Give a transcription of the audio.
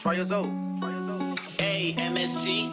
Try your soul. A M S G.